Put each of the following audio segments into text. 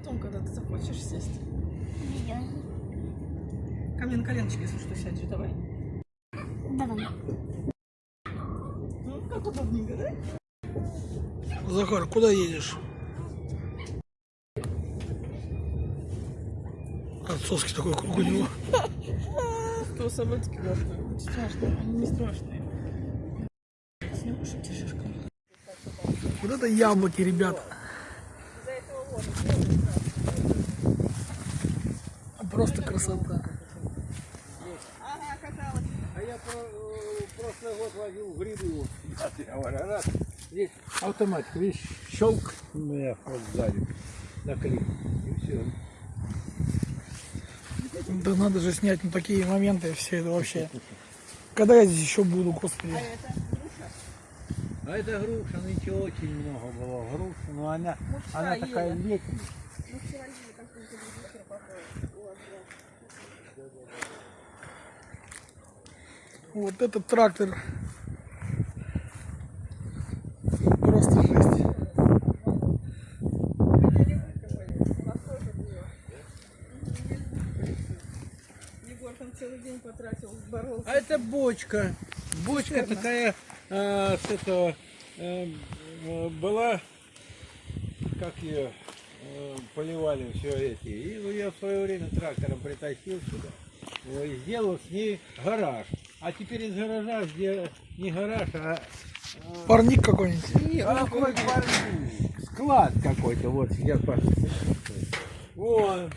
Потом, когда ты захочешь сесть. Видео. Ко мне на коленочки, если что, сядешь, давай. Давай. Ну, как удобненько, да? Захар, куда едешь? Отцовский такой круг у него. Что собачки важные. Страшные, они не страшные. Сниму шутишишка. Вот это яблоки, ребята. Красота. Ага, каталась. А я про, э, прошлый год я говорю, раз, здесь автоматик, видишь, щелк, у меня вот сзади, наклик, и все. Да надо же снять ну, такие моменты, все это вообще. Когда я здесь еще буду, господи. А это груша, ничего очень много было груш, но она, она такая летняя. Вот этот трактор. Просто жесть. Егор там целый день потратил, боролся. А это бочка. Бочка такая э, с этого э, была, как ее э, поливали все эти. И я в свое время трактором притащил сюда. И сделал с ней гараж. А теперь из гаража сделал не гараж, а Парник какой-нибудь. Нет, а какой парник? склад какой-то. Вот сейчас посмотрите. Вон.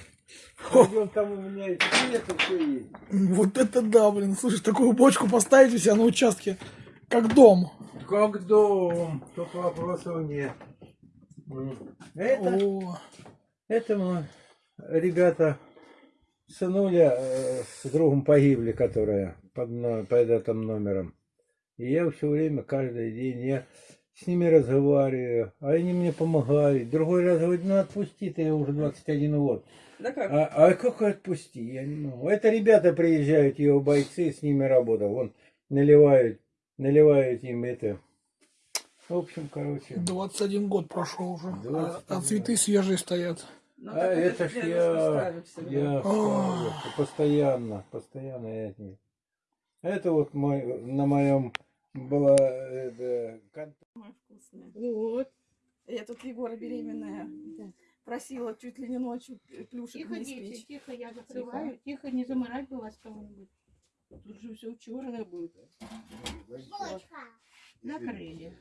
Пойдем, там у меня это все есть. Вот это да, блин. Слушай, такую бочку поставить у себя на участке, как дом. Как дом, только вопросов нет. Это, О, это мы, ребята, сынуля э, с другом погибли, которые под, под этим номером. И я все время, каждый день, я с ними разговариваю, а они мне помогают. Другой раз говорит, ну отпусти, ты уже 21 год. Да как? А, а как отпусти? Я не могу. Это ребята приезжают, его бойцы, с ними работал. Вон наливают, наливают им это. В общем, короче. 21 год прошел уже. А, 21 а цветы свежие стоят. Ну, А это ж я, я ставлю, постоянно, постоянно я от них. Это вот мой, на моем была это, кон- вкусное. Вот. Я тут Егора беременная. Просила чуть ли не ночью плюшек Тихо, не дети, спичь. тихо, я закрываю. Тихо, не заморать бы вас кого-нибудь. Тут же все черное будет. Накрыли.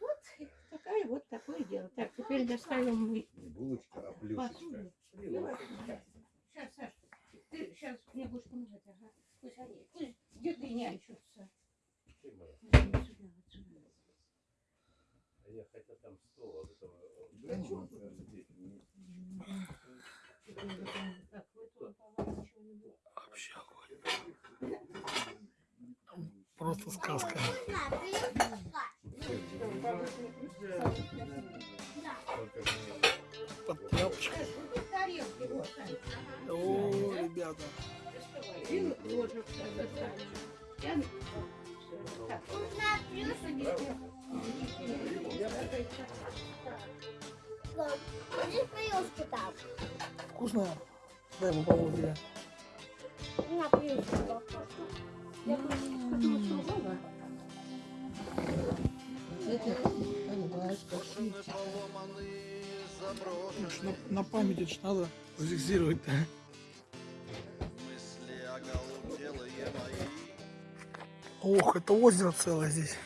Вот такая вот такое дело. Так, теперь доставим мы посуду. Сейчас, Саш, ты сейчас мне будешь помогать, ага. Пусть они, пусть Так, вы тут, по-моему, ничего не будет. Вообще. Просто сказка. Под тряпочку. О, ребята. Здесь плюшку там. Вкусно? Дай попробую тебе. На я. Ну, ж На, на память это надо зафиксировать-то. Ох, это озеро целое здесь.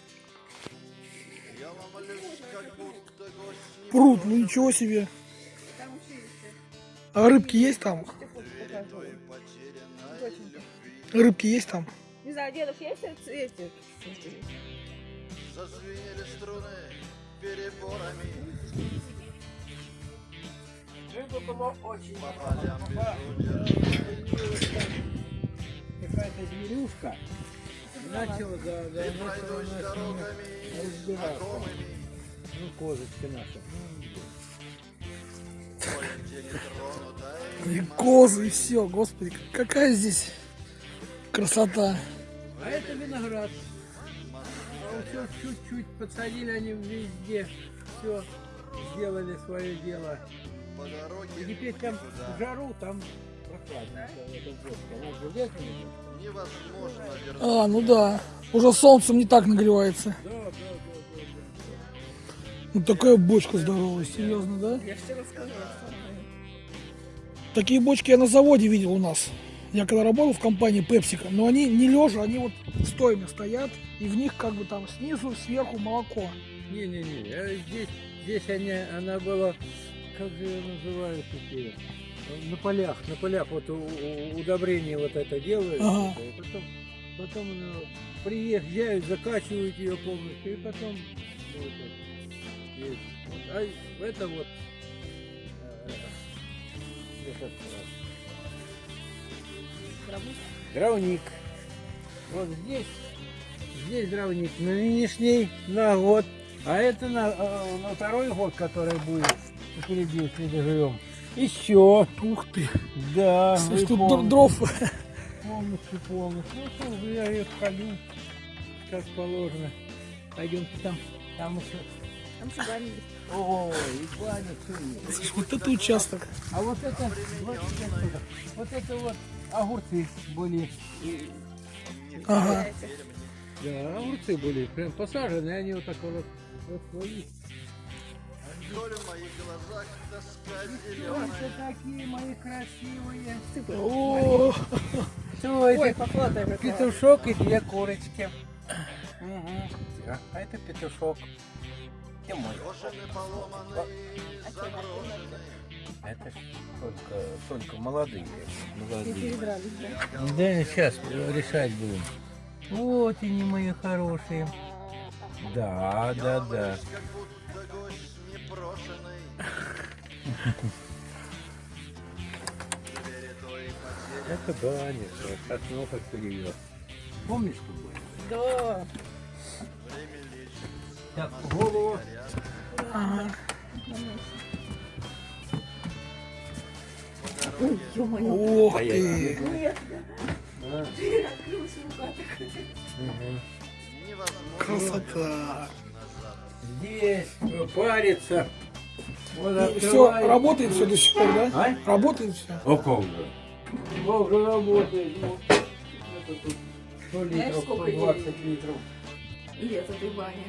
Пруд, ну ничего себе. А рыбки есть там? Рыбки есть там? Не знаю, дедуш, есть эти? эти? Рыба была очень Какая-то зверюшка начала за, за разбираться. Ну, козочка наша. И козы, и все, господи, какая здесь красота. А это виноград. А все чуть-чуть подсадили они везде. Все. сделали свое дело. И теперь там жару, там прохладно. А, ну да. Уже солнцем не так нагревается. Да, да, да, да, да. Ну такая бочка здоровая, серьезно, да? Я тебе рассказала, Такие бочки я на заводе видел у нас. Я когда работал в компании Пепсика, но они не лежа, они вот стоями стоят, и в них как бы там снизу, сверху молоко. Не-не-не, а здесь, здесь они, она была, как же ее называют теперь? На полях, на полях вот удобрение вот это делают, Ага. это, и потом, потом ну, приезжают, закачивают ее полностью, и потом вот это, есть. Вот, а это вот э, этот, дровник. Вот здесь, здесь дровник на нынешний, на год. А это на, э, на второй год, который будет впереди, если доживем. Еще. Ух ты. Да, вы тут полностью, дров. полностью, полностью. Ну, что я ее холю, как положено. Пойдемте там, там еще. Там есть. Ой, баня. Слушай, вот это участок. А вот это, 25 соток. вот это вот огурцы были. Ага. Да, огурцы были прям посажены, они вот так вот расплылись. Ой, такие мои красивые. О, Ой. Петушок и две курочки. Мгм. А это петушок. Мой? Это ж только, только молодые. молодые. Да? Сейчас решать будем. Вот они, мои хорошие. Да, да, да. Это баня, от ног перевез. Помнишь, было? Да. Так, голову. Ага. Ой, ё-моё. Ох ты. Нет. Красота. Здесь парится. Вот Все, открываешь. работает все до сих пор, да? А? Работает все. Как же? Как же работает? Ну, это тут 100 Знаешь, литров, сколько 120 литров. Лет этой бани.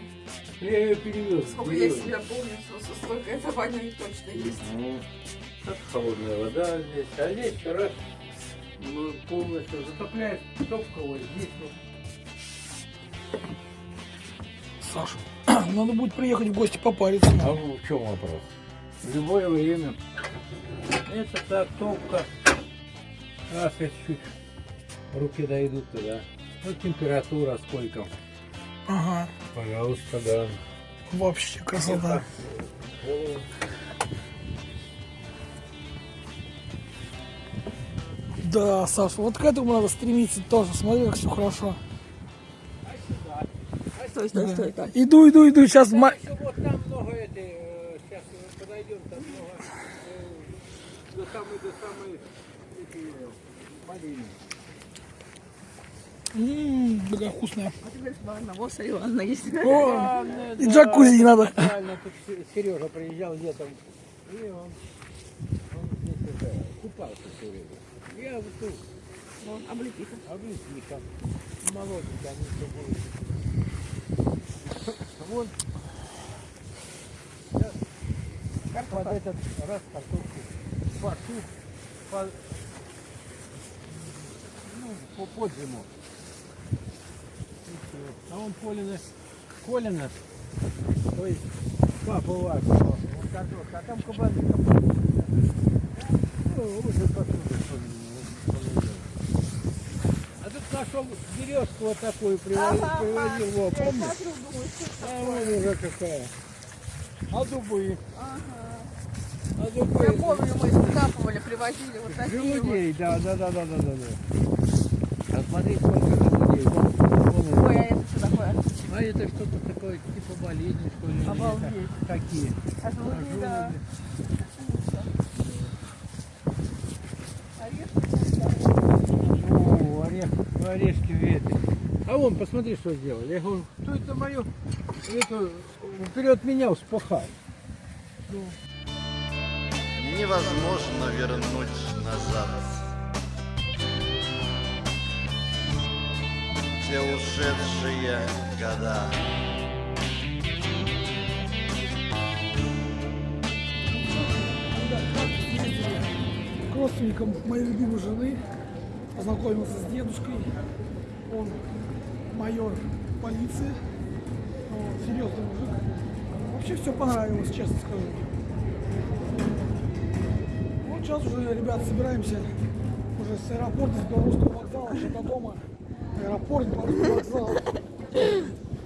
Я ее перевез. Сколько я себя помню, что столько этой бани точно есть. Ну, как холодная вода здесь. А здесь раз ну, полностью затопляешь топково. Здесь вот. Саша, надо будет приехать в гости попариться. А в чем вопрос? В любое время. Это так, топка. Раз если чуть руки дойдут туда. Ну, температура сколько? Ага, Пожалуйста, да. вообще красота. Да, Саша, вот к этому надо стремиться тоже. Смотри, как все хорошо. Стой, стой, стой, так. Иду, иду, иду. Сейчас. Еще вот там много этой, сейчас подойдем, там много, э, до самой, до самой, эти, э, малины. М, такая вкусная. А ты говоришь, ладно, вот смотри, ладно, есть. О, и джакузи надо. Сережа приезжал летом, и он, купался все время. Я вот тут, Вон, облепиха. облепиха, молоденькая, они все будут. Вон, под этот раз картошку по, ну, по, под зиму. А он Колина, Колина, то есть папа ваш, вот картошка, а там кабаны Ну, уже делает. А тут нашел березку вот такую, привозил, Ага, привозил его, Я помнишь? смотрю, думаю, А вон уже какая. А дубы? Ага. А Я дубы? помню, мы скапывали, привозили вот такие вот. Желудей, да, да, да, да, да, да. да. А смотри, сколько желудей. Вон, вон Ой, а это такое? А это что-то такое, типа болезни, что ли? Обалдеть. Какие? А желуди, да. О, орех, орешки веты. А вон, посмотри, что сделали. Я говорю, что это мое, это вперед меня вспахал. невозможно вернуть назад. Те ушедшие года. к родственникам моей любимой жены, познакомился с дедушкой. Он майор полиции, вот, серьезный мужик. Вообще все понравилось, честно скажу. Вот сейчас уже, ребят, собираемся уже с аэропорта, с Белорусского вокзала, аж до дома. Аэропорт, вокзал.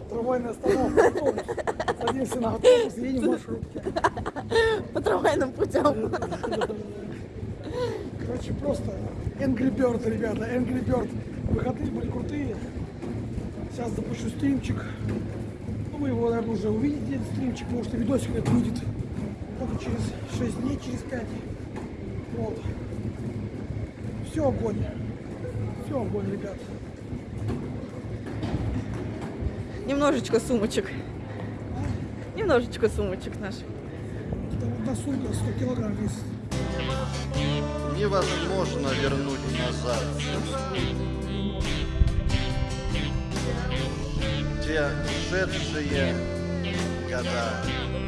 Трамвайная остановка. автобус. Садимся на автобус едем в маршрутке. По трамвайным путем. Короче, просто Angry Bird, ребята, Angry Bird. Выходные были крутые. Сейчас запущу стримчик. Ну, вы его, наверное, уже увидите, этот стримчик, потому что видосик это выйдет только через 6 дней, через 5. Вот. Все огонь. Все огонь, ребят. Немножечко сумочек. Немножечко сумочек наших. Это вот на сумка 100 килограмм весит. Невозможно вернуть назад. Те ушедшие года.